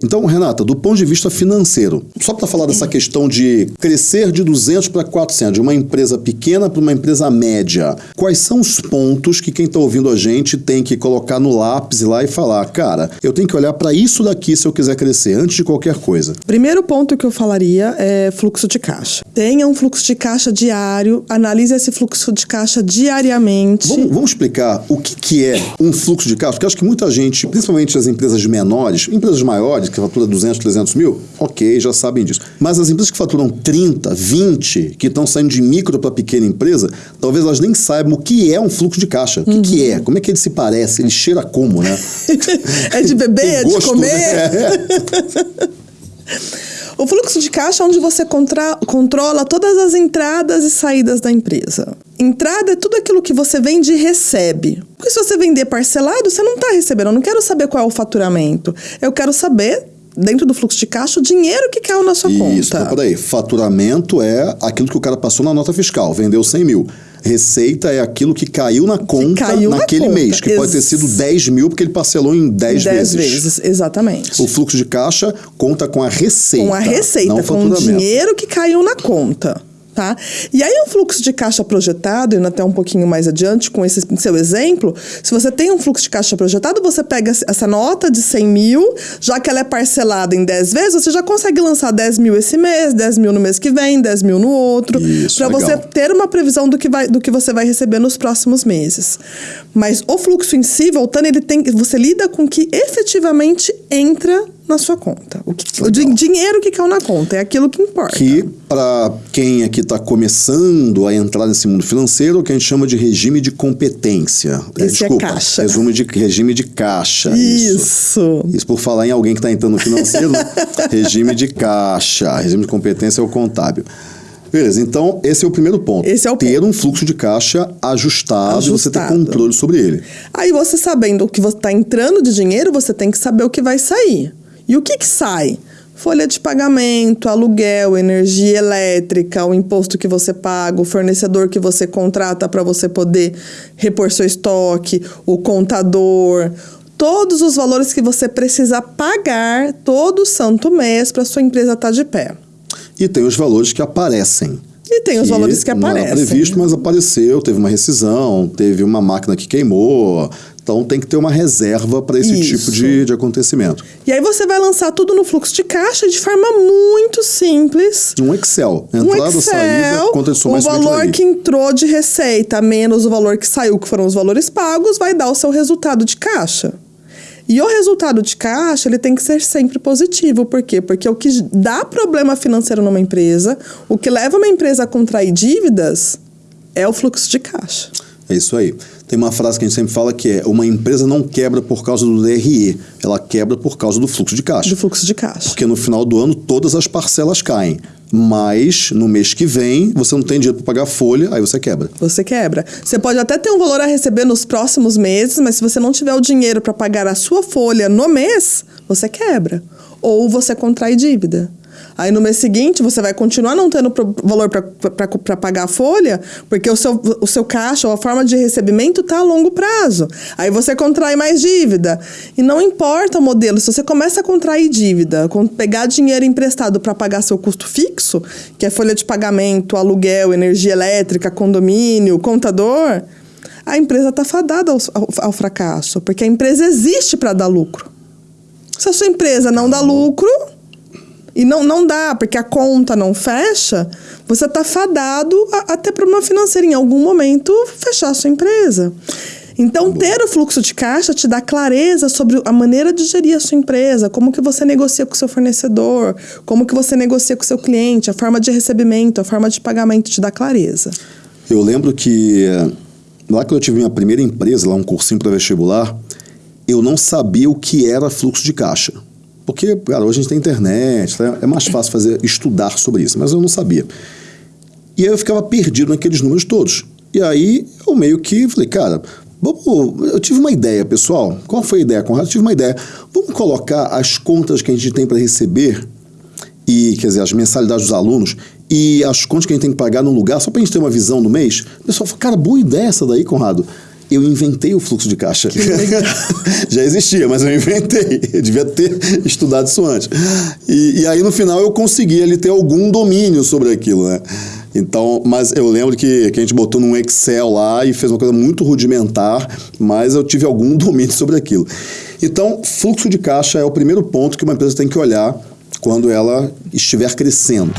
Então, Renata, do ponto de vista financeiro, só para falar dessa questão de crescer de 200 para 400, de uma empresa pequena para uma empresa média, quais são os pontos que quem está ouvindo a gente tem que colocar no lápis lá e falar, cara, eu tenho que olhar para isso daqui se eu quiser crescer, antes de qualquer coisa? Primeiro ponto que eu falaria é fluxo de caixa. Tenha um fluxo de caixa diário, analise esse fluxo de caixa diariamente. Vamos, vamos explicar o que, que é um fluxo de caixa, porque acho que muita gente, principalmente as empresas menores, empresas maiores, que fatura 200, 300 mil, ok, já sabem disso. Mas as empresas que faturam 30, 20, que estão saindo de micro para pequena empresa, talvez elas nem saibam o que é um fluxo de caixa. O que, uhum. que é? Como é que ele se parece? Ele cheira como, né? é de beber, é de comer? Né? O fluxo de caixa é onde você controla todas as entradas e saídas da empresa. Entrada é tudo aquilo que você vende e recebe. Porque se você vender parcelado, você não está recebendo. Eu não quero saber qual é o faturamento. Eu quero saber dentro do fluxo de caixa o dinheiro que caiu na sua Isso, conta. Isso, então, peraí. Faturamento é aquilo que o cara passou na nota fiscal, vendeu 100 mil. Receita é aquilo que caiu na conta caiu naquele na conta. mês, que Ex pode ter sido 10 mil porque ele parcelou em 10, 10 vezes. 10 vezes, exatamente. O fluxo de caixa conta com a receita. Com a receita, com o dinheiro que caiu na conta tá? E aí um fluxo de caixa projetado, indo até um pouquinho mais adiante com esse seu exemplo, se você tem um fluxo de caixa projetado, você pega essa nota de 100 mil, já que ela é parcelada em 10 vezes, você já consegue lançar 10 mil esse mês, 10 mil no mês que vem, 10 mil no outro, para você ter uma previsão do que, vai, do que você vai receber nos próximos meses. Mas o fluxo em si, voltando, ele tem, você lida com o que efetivamente entra na sua conta. O, que, o dinheiro que caiu na conta é aquilo que importa. Que, para quem aqui está começando a entrar nesse mundo financeiro, é o que a gente chama de regime de competência. É, Esse é Desculpa, é caixa. Resumo de, regime de caixa. Isso. Isso, isso por falar em alguém que está entrando no financeiro, regime de caixa. Regime de competência é o contábil. Beleza, então esse é o primeiro ponto. Esse é o ter ponto. um fluxo de caixa ajustado, ajustado. e você ter controle sobre ele. Aí você sabendo o que está entrando de dinheiro, você tem que saber o que vai sair. E o que, que sai? Folha de pagamento, aluguel, energia elétrica, o imposto que você paga, o fornecedor que você contrata para você poder repor seu estoque, o contador, todos os valores que você precisa pagar todo santo mês para sua empresa estar tá de pé. E tem os valores que aparecem. E tem os valores que aparecem. Não era previsto, mas apareceu, teve uma rescisão, teve uma máquina que queimou, então tem que ter uma reserva para esse Isso. tipo de, de acontecimento. E aí você vai lançar tudo no fluxo de caixa de forma muito simples. Um Excel. Entrada, um Excel, saída, conta de O valor que entrou de receita menos o valor que saiu, que foram os valores pagos, vai dar o seu resultado de caixa. E o resultado de caixa, ele tem que ser sempre positivo. Por quê? Porque o que dá problema financeiro numa empresa, o que leva uma empresa a contrair dívidas, é o fluxo de caixa. É isso aí. Tem uma frase que a gente sempre fala que é: uma empresa não quebra por causa do DRE, ela quebra por causa do fluxo de caixa. Do fluxo de caixa. Porque no final do ano todas as parcelas caem. Mas no mês que vem você não tem dinheiro para pagar a folha, aí você quebra. Você quebra. Você pode até ter um valor a receber nos próximos meses, mas se você não tiver o dinheiro para pagar a sua folha no mês, você quebra. Ou você contrai dívida. Aí no mês seguinte você vai continuar não tendo valor para pagar a folha, porque o seu, o seu caixa ou a forma de recebimento está a longo prazo. Aí você contrai mais dívida. E não importa o modelo, se você começa a contrair dívida, pegar dinheiro emprestado para pagar seu custo fixo, que é folha de pagamento, aluguel, energia elétrica, condomínio, contador, a empresa está fadada ao, ao, ao fracasso, porque a empresa existe para dar lucro. Se a sua empresa não dá lucro, e não, não dá, porque a conta não fecha, você está fadado a, a ter problema financeiro. Em algum momento, fechar a sua empresa. Então, ter o fluxo de caixa te dá clareza sobre a maneira de gerir a sua empresa, como que você negocia com o seu fornecedor, como que você negocia com o seu cliente, a forma de recebimento, a forma de pagamento te dá clareza. Eu lembro que lá que eu tive minha primeira empresa, lá um cursinho para vestibular, eu não sabia o que era fluxo de caixa. Porque, cara, hoje a gente tem internet, né? é mais fácil fazer, estudar sobre isso, mas eu não sabia. E aí eu ficava perdido naqueles números todos. E aí eu meio que falei, cara, vamos, eu tive uma ideia, pessoal. Qual foi a ideia, Conrado? Eu tive uma ideia. Vamos colocar as contas que a gente tem para receber e, quer dizer, as mensalidades dos alunos e as contas que a gente tem que pagar num lugar, só para a gente ter uma visão do mês. O pessoal falou, cara, boa ideia essa daí, Conrado. Eu inventei o fluxo de caixa. Já existia, mas eu inventei. Eu devia ter estudado isso antes. E, e, aí, no final, eu consegui ali ter algum domínio sobre aquilo, né? Então, mas eu lembro que, que a gente botou num Excel lá e fez uma coisa muito rudimentar, mas eu tive algum domínio sobre aquilo. Então, fluxo de caixa é o primeiro ponto que uma empresa tem que olhar quando ela estiver crescendo.